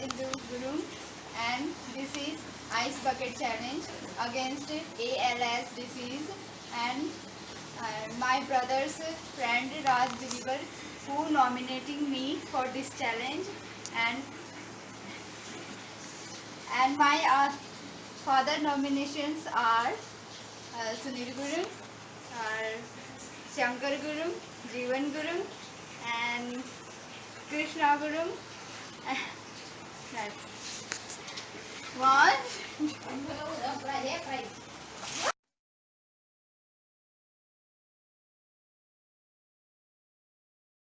Gurum and this is ice bucket challenge against ALS disease and uh, my brother's friend Raj Dilibar who nominating me for this challenge and and my uh, father nominations are uh, Sunil Gurum, uh, Shankar Gurum, Jeevan Gurum and Krishna Gurum. One,